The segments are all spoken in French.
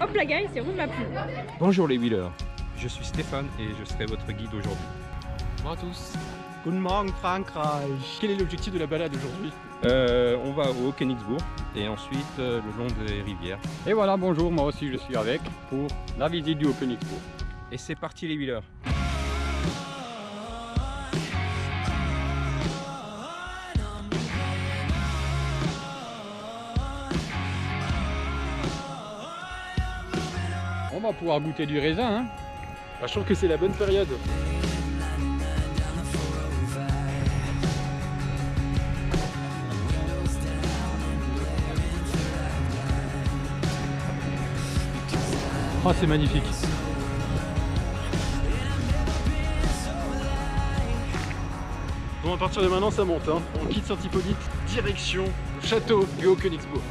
Hop la gueule, c'est roule ma poule. Bonjour les wheelers, je suis Stéphane et je serai votre guide aujourd'hui. Bonjour à tous. Guten Morgen Frankreich. Quel est l'objectif de la balade aujourd'hui? Euh, on va au Königsbourg et ensuite euh, le long des rivières. Et voilà, bonjour, moi aussi je suis avec pour la visite du Haut-Königsbourg. Et c'est parti les wheelers On va pouvoir goûter du raisin. Hein. Bah, Je trouve que c'est la bonne période. Oh, c'est magnifique. Bon, à partir de maintenant, ça monte. hein. On quitte Saint-Hippolyte, direction le château du Haut-Königsbourg.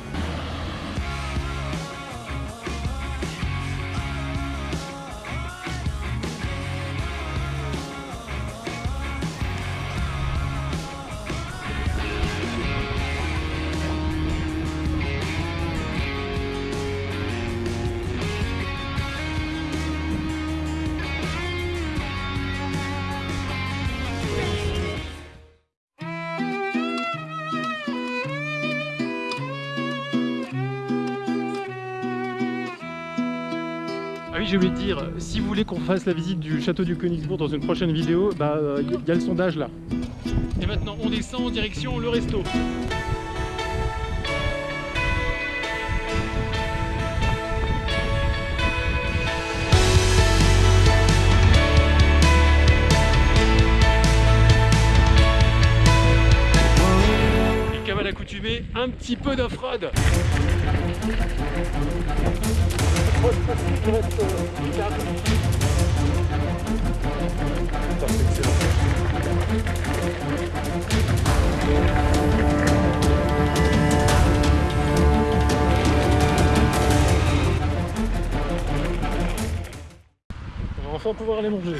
Ah oui, j'ai oublié de dire, si vous voulez qu'on fasse la visite du château du Königsbourg dans une prochaine vidéo, bah il y a le sondage là. Et maintenant, on descend en direction le resto. Un petit peu d'off-road. On va enfin pouvoir aller manger.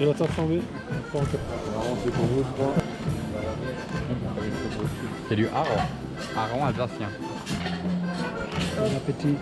Et la tarte flambée Pas encore. C'est du hareng. Hareng alsacien. Bon appétit.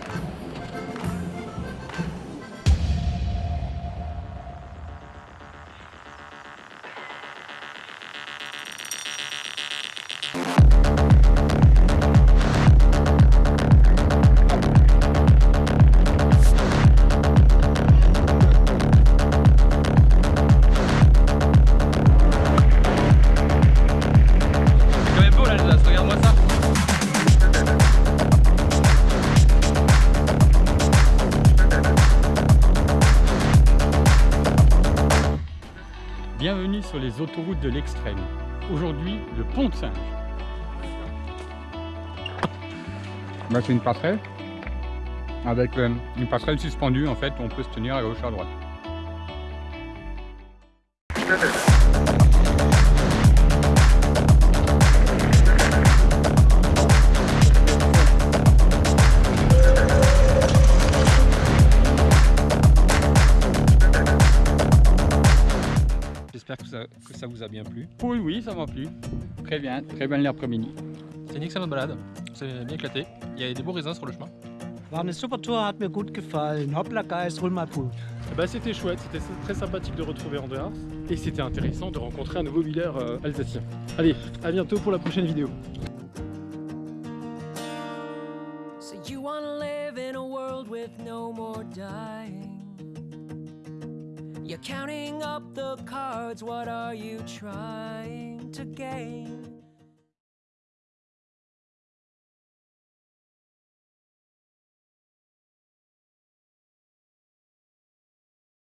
Bienvenue sur les autoroutes de l'extrême. Aujourd'hui, le pont de Singe. Bah, c'est une passerelle avec euh, une passerelle suspendue en fait, on peut se tenir à gauche à droite. Vous a bien plu. Oui, oui, ça m'a plu. Très bien, très belle l'après-midi. C'est une excellente balade. C'est bien éclaté. Il y a des beaux raisins sur le chemin. War eine super Tour, hat mir gut gefallen. Hoppla Geist, hol mal Pool. Bah, c'était chouette, c'était très sympathique de retrouver Andreas. Et c'était intéressant de rencontrer un nouveau leader euh, alsacien. Allez, à bientôt pour la prochaine vidéo. So you wanna live in a world with no more dying? You're counting up the cards, what are you trying to gain?